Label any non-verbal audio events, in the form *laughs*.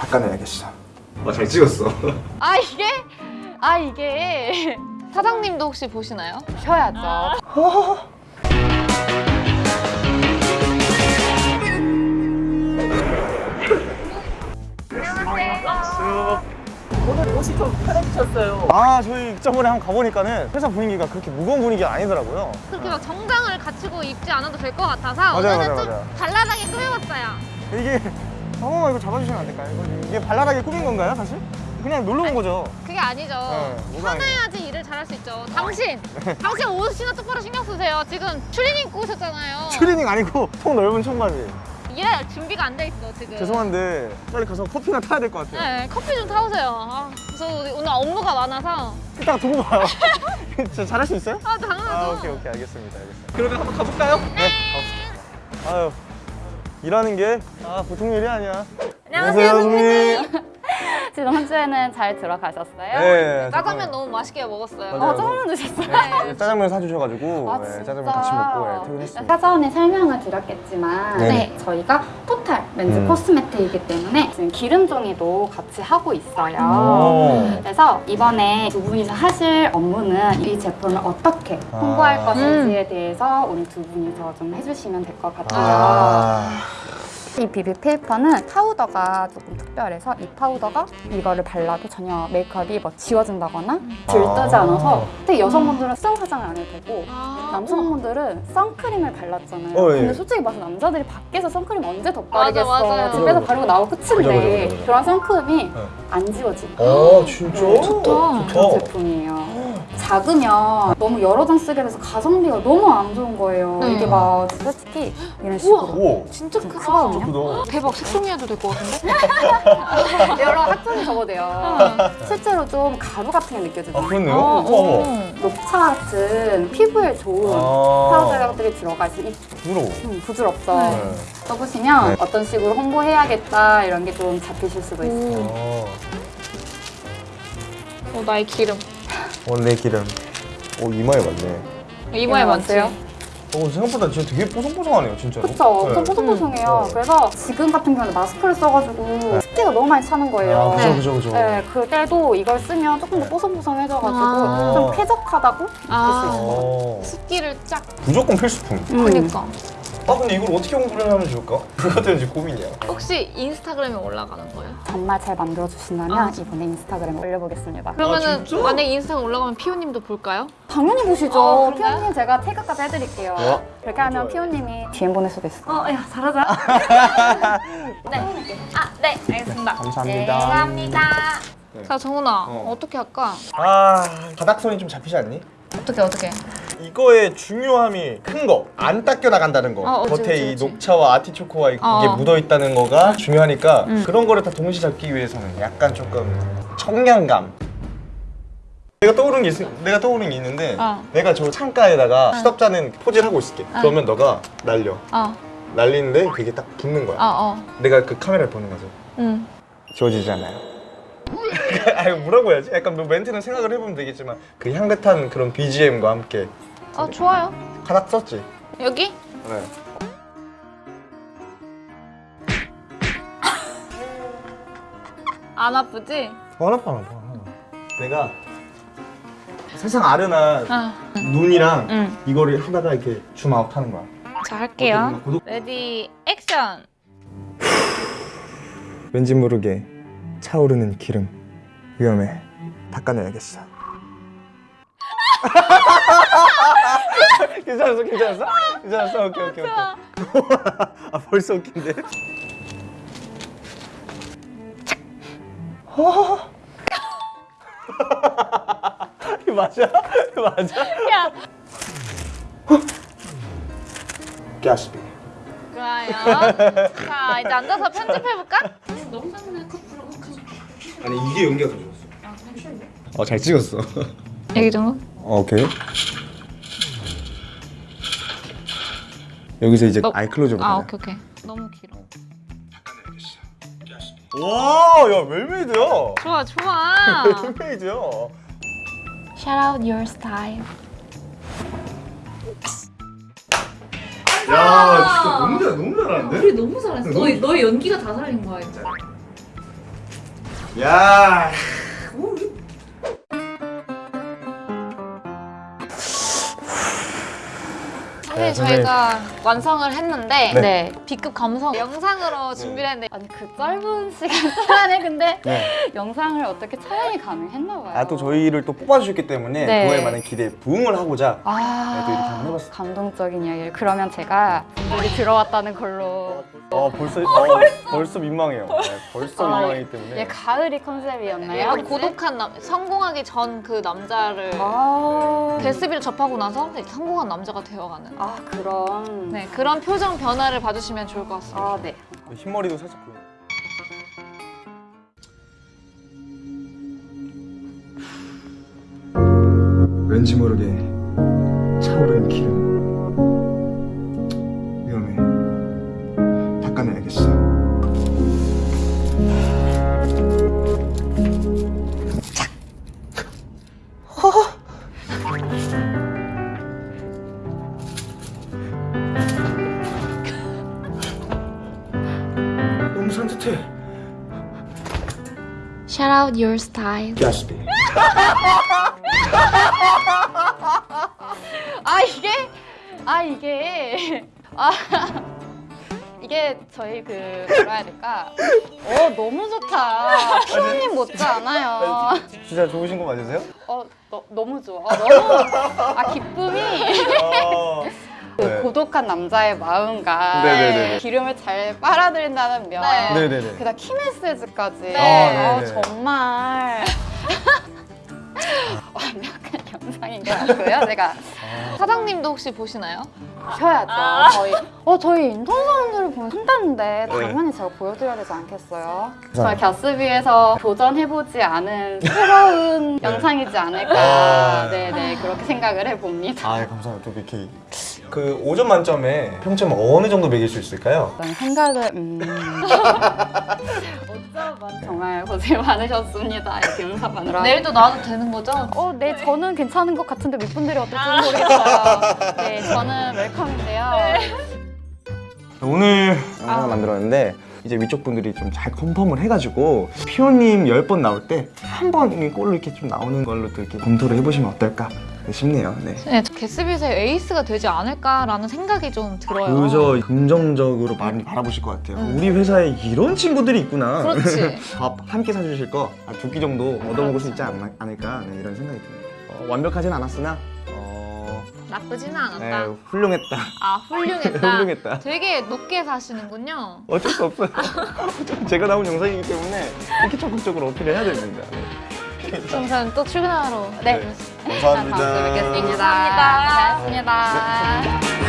닦아내야겠어. 아, 잘 찍었어. *laughs* 아 이게 아 이게 사장님도 혹시 보시나요? 쉬어야죠. 아, 저희 저번에 한번 가보니까는 회사 분위기가 그렇게 무거운 분위기가 아니더라고요. 그렇게 막 정장을 갖추고 입지 않아도 될 것 같아서 맞아요, 오늘은 맞아요, 좀 맞아요. 발랄하게 꾸며봤어요. 이게 한 번만 이거 잡아주시면 안 될까요? 이거- 이게 발랄하게 꾸민 건가요, 사실? 그냥 놀러 온 거죠. 그게 아니죠. 네, 아니에요. 편해야지 일을 잘할 수 있죠. 당신, 당신 옷이나 똑바로 신경 쓰세요. 지금 추리닝 입고 오셨잖아요. 추리닝 아니고 통 넓은 청바지. 일할 준비가 안 돼 있어 지금. 죄송한데 빨리 가서 커피나 타야 될 것 같아요. 네, 커피 좀 타오세요. 아, 저 오늘 업무가 많아서. 이따가 두고 봐요. *laughs* *laughs* 진짜 잘할 수 있어요? 아, 당연하죠. 아 오케이 오케이 알겠습니다 알겠습니다. 그러면 한번 가볼까요? 네. 가봅시다. 아유 일하는 게 아 보통 일이 아니야. 안녕하세요, 선생님. *laughs* 지금 한 주에는 잘 들어가셨어요? 네. 짜장면 너무 맛있게 먹었어요. 맞아요. 어, 짜장면 드셨어요? 네, 짜장면 사주셔가지고 아, 네? 짜장면 같이 먹고 네, 퇴근했습니다. 사전에 설명을 드렸겠지만 네네. 네, 저희가 토탈 멘즈 음. 코스메틱이기 때문에 지금 기름 종이도 같이 하고 있어요. 오. 그래서 이번에 두 분이서 하실 업무는 이 제품을 어떻게 홍보할 아. 것인지에 대해서 오늘 두 분이서 좀 해주시면 될 것 같아요. 아. 이 비비 페이퍼는 파우더가 조금 특별해서 이 파우더가 이거를 발라도 전혀 메이크업이 뭐 지워진다거나 들뜨지 아. 않아서 특히 여성분들은 수정 화장을 안 해도 되고 아, 남성분들은 선크림을 발랐잖아요. 어, 예. 근데 솔직히 봐서 남자들이 밖에서 선크림 언제 덧바르겠어. 맞아, 맞아요. 집에서 바르고 나오고 끝인데. 그런 선크림이 네. 안 지워지고 어 진짜? 좋다. 그런 제품이에요. 작으면 너무 여러 장 쓰게 돼서 가성비가 너무 안 좋은 거예요. 네. 이게 막 솔직히 이런 식으로 오. 진짜 좀 크다. 크거든요. 크다. 대박 색종이해도 될 것 같은데? *laughs* 여러 학점이 적어돼요. 실제로 좀 가루 같은 게 느껴지죠. 아 그렇네요. 어, 우와. 어. 녹차 같은 피부에 좋은 아. 파우더들이 들어가 있어. 이 부러워. 음, 부드럽죠. 네. 써보시면 네. 어떤 식으로 홍보해야겠다 이런 게 좀 잡히실 수도 있어요. 어. 어, 나의 기름. 원래 기름. 오 이마에 맞네. 이마에 많지? 맞아요? 어 생각보다 진짜 되게 뽀송뽀송하네요 진짜로. 그쵸? 엄청 네. 뽀송뽀송해요. 음. 그래서 지금 같은 경우는 마스크를 써가지고 습기가 너무 많이 차는 거예요. 아 그죠 네. 그죠 그죠. 네, 그때도 이걸 쓰면 조금 더 뽀송뽀송해져가지고 아. 좀 쾌적하다고 느낄 수 아. 있어요. 어. 습기를 쫙. 무조건 필수품. 음. 그니까. 아 근데 이걸 어떻게 홍보를 하면 좋을까? *laughs* 그것도 이제 고민이야. 혹시 인스타그램에 올라가는 거예요? 정말 잘 만들어주신다면 아. 이번에 인스타그램에 올려보겠습니다. 그러면은 진짜? 만약에 인스타그램 올라가면 피오님도 볼까요? 당연히 보시죠. 어, 그런가요? 피오님 제가 태그까지 해드릴게요. 어? 그렇게 하면. 피오님이 DM 보낼 수도 있어. 어, 야, 잘하자. *laughs* 네. 아, 네, 알겠습니다. 감사합니다. 네, 감사합니다. 네. 자, 정훈아, 어. 어. 떻게 할까? 아 바닥선이 좀 잡히지 않니? 어떻게, 어떻게? 이거의 중요함이 큰 거, 안 닦여 나간다는 거. 어, 겉에 그치, 이 그치. 녹차와 아티초코와 이게 어. 묻어 있다는 거가 중요하니까 음. 그런 거를 다 동시 잡기 위해서는 약간 조금 청량감. 내가 떠오르는 게 있, 내가 떠오르는 게 있는데 어. 내가 저 창가에다가 시덥잖은 포즈를 하고 있을게. 어. 그러면 너가 날려. 어, 날리는데 그게 딱 붙는 거야. 어, 어. 내가 그 카메라를 보는 거죠. 응. 지워지잖아요. *laughs* 아유 뭐라고 해야지? 약간 뭐 멘트는 생각을 해보면 되겠지만 그 향긋한 그런 BGM과 함께 어, 좋아요. 하나 썼지. 여기? 네. 안 아프지? 하나 봐, 하나 봐. 내가 세상 아련한 어. 눈이랑 응. 이거를 하다가 이렇게 zoom out 하는 거야. 자, 할게요. 구독- ready, 액션! 왠지 모르게 차오르는 기름 위험해 닦아내야겠어. *laughs* 괜찮았어, 괜찮았어, 괜찮았어. 오케이, 오케이, 오케이. 아 벌써 웃긴데. 이거 맞아? 이거 맞아? 야! 가스비. 좋아요. 자, 이제 앉아서 편집해볼까? 아니 이게 연기가 더 좋았어. 어잘 찍었어. 여기 정도? 어, 오케이. 여기서 이제 너- 아이 클로즈업 아, 하자. 오케이, 오케이. 너무 길어. 와, 야 웰메이드야. 좋아, 좋아. 웰메이드야. Shout out your style. 야, 진짜 너무 잘, 너무 잘하는데? 우리 너무 잘했어. 너, 너의 연기가 다 살린 거야, 이제. 야. 네. 저희가 완성을 했는데 네. 네. B급 감성 영상으로 준비를 했는데 아니 그 짧은 시간 안에 근데 네. *laughs* 영상을 어떻게 촬영이 가능했나 봐요. 아 또 저희를 또 뽑아주셨기 때문에 네. 그거에 많은 기대에 부응을 하고자 아, 네, 또 이렇게 한번 해봤어요. 감동적인 이야기를 그러면 제가 분들이 들어왔다는 걸로 어 벌써 어, 벌써 민망해요. 네, 벌써 아, 민망하기 때문에. 예, 가을이 컨셉이었나요? 약간 고독한 남 성공하기 전 그 남자를 아, 데스비를 접하고 나서 성공한 남자가 되어가는 아 그런 네 그런 표정 변화를 봐주시면 좋을 것 같습니다. 아 네. 흰머리도 살짝 보여. 왠지 모르게 차오르는 기름 위험해 닦아내야겠어 너무 산뜻해 Shout out your style. 가스비 아 이게 아 이게 아 이게 저희 그 뭐라 해야 될까? 어 너무 좋다. 피디님 못지 않아요. 진짜 좋으신 거 맞으세요? 어 너, 너무 좋아. 어, 너무 아 기쁨이 어... 그 네. 고독한 남자의 마음과 네네네네. 기름을 잘 빨아들인다는 면. 네. 네네네 게다가 키 메시지까지. 네. 아, 어. 정말 *laughs* 완벽한 영상인 것 같고요. 제가 사장님도 혹시 보시나요? 보셔야죠. 저희 어 저희 인턴 사람들을 보면 한다는데 당연히 제가 보여드려야 되지 않겠어요? 저희 갸스비에서 도전해보지 않은 새로운 영상이지 않을까. 아. 네네 그렇게 생각을 해봅니다. 아 감사합니다 또 이렇게 그 5점 만점에 평점 어느 정도 매길 수 있을까요? 어떤 생각을 음. *laughs* 정말 고생 많으셨습니다. 이렇게 응사반으로. 내일도 나와도 되는 거죠? 어, 네, 저는 괜찮은 것 같은데 몇 분들이 어떨지 모르겠어요. 네, 저는 *laughs* 웰컴인데요. 오늘 하나 만들었는데 이제 위쪽 분들이 좀 잘 컨펌을 해가지고 피오님 10번 나올 때 한 번이 꼴로 이렇게 좀 나오는 걸로 또 이렇게 검토를 해보시면 어떨까 싶네요 네. 네, 게스비에서의 에이스가 되지 않을까라는 생각이 좀 들어요. 그저 긍정적으로 많이 바라보실 것 같아요 음. 우리 회사에 이런 친구들이 있구나 그렇지. *laughs* 밥한끼 사주실 거 두 끼 정도 얻어먹을 수 있지 않, 않을까 네, 이런 생각이 듭니다 어, 완벽하진 않았으나 어, 나쁘지는 않았다. 네, 훌륭했다 아 훌륭했다. *laughs* 훌륭했다 되게 높게 사시는군요. 어쩔 수 없어요 *laughs* 제가 나온 영상이기 때문에 이렇게 적극적으로 어필을 해야 됩니다 네. 그럼 저는 또 출근하러. 네. 감사합니다. 다음 주에 뵙겠습니다. 감사합니다. 고맙습니다.